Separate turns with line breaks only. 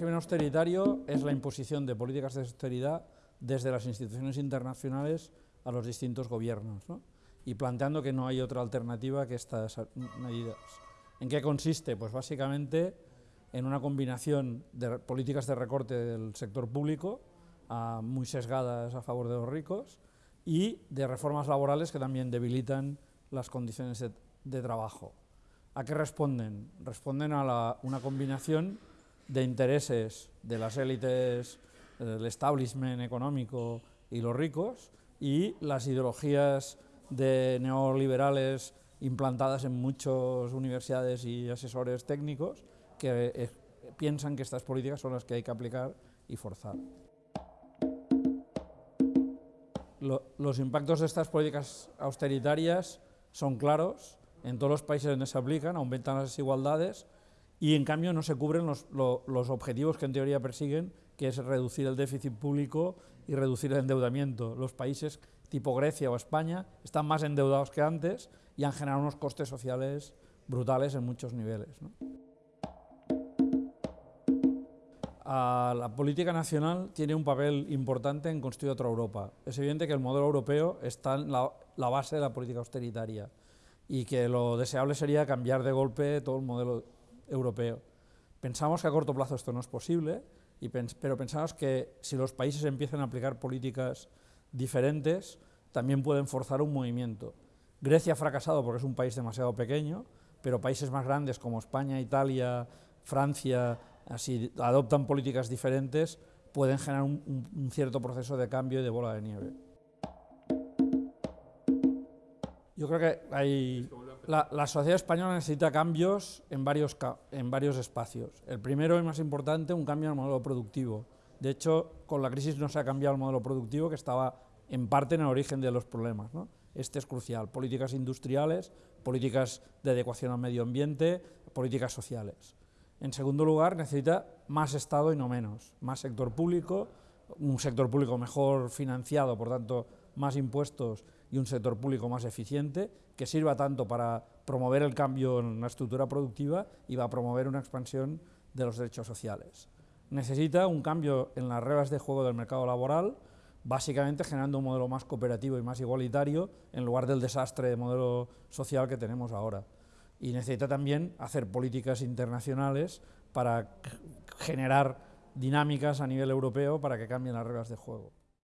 régimen austeritario es la imposición de políticas de austeridad desde las instituciones internacionales a los distintos gobiernos, y planteando que no hay otra alternativa que estas medidas. ¿En qué consiste? Pues básicamente en una combinación de políticas de recorte del sector público, muy sesgadas a favor de los ricos, y de reformas laborales que también debilitan las condiciones de, trabajo. ¿A qué responden? Responden a una combinación de intereses de las élites, del establishment económico y los ricos, y las ideologías de neoliberales implantadas en muchas universidades y asesores técnicos que eh, piensan que estas políticas son las que hay que aplicar y forzar. los impactos de estas políticas austeritarias son claros, en todos los países donde se aplican, aumentan las desigualdades y en cambio no se cubren los, los, objetivos que en teoría persiguen, que es reducir el déficit público y reducir el endeudamiento. Los países tipo Grecia o España están más endeudados que antes y han generado unos costes sociales brutales en muchos niveles. la política nacional tiene un papel importante en construir otra Europa. Es evidente que el modelo europeo está en la, la base de la política austeritaria y que lo deseable sería cambiar de golpe todo el modelo europeo. Pensamos que a corto plazo esto no es posible, pero pensamos que si los países empiezan a aplicar políticas diferentes, también pueden forzar un movimiento. Grecia ha fracasado porque es un país demasiado pequeño, pero países más grandes como España, Italia, Francia, así adoptan políticas diferentes, pueden generar un, cierto proceso de cambio y de bola de nieve. Yo creo que hay, la, sociedad española necesita cambios en varios, en varios espacios. El primero y más importante, un cambio en el modelo productivo. De hecho, con la crisis no se ha cambiado el modelo productivo que estaba en parte en el origen de los problemas. Este es crucial. Políticas industriales, políticas de adecuación al medio ambiente, políticas sociales. En segundo lugar, necesita más Estado y no menos, más sector público, un sector público mejor financiado, por tanto, más impuestos y un sector público más eficiente, que sirva tanto para promover el cambio en la estructura productiva y va a promover una expansión de los derechos sociales. Necesita un cambio en las reglas de juego del mercado laboral, básicamente generando un modelo más cooperativo y más igualitario en lugar del desastre de modelo social que tenemos ahora y necesita también hacer políticas internacionales para generar dinámicas a nivel europeo para que cambien las reglas de juego.